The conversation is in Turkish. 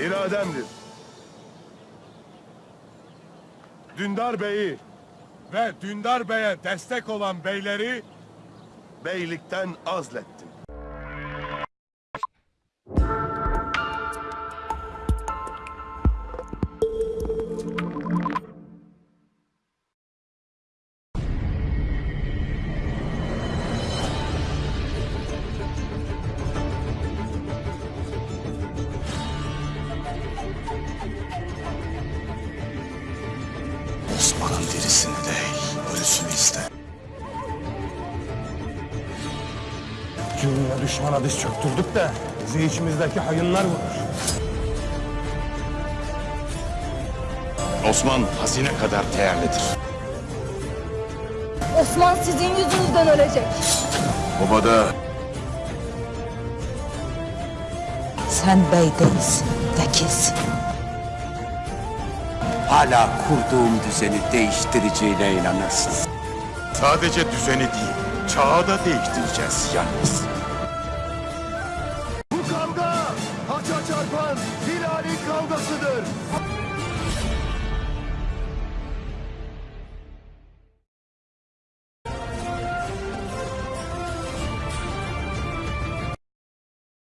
irademdir. Dündar Bey'i Ve Dündar Bey'e destek olan beyleri beylikten azlettim. Osman'ın dirisini değil, ölüsünü iste. Cumhur'a düşmana diz çöktürdük de bizi içimizdeki hayınlar vurur. Osman hazine kadar değerlidir. Osman sizin yüzünüzden ölecek. Obada Sen bey değilsin, vekilsin. Hala kurduğum düzeni değiştireceğine inanırsın. sadece düzeni değil, çağı da değiştireceğiz yalnız. Bu kavga haça çarpan Hilal'in kavgasıdır.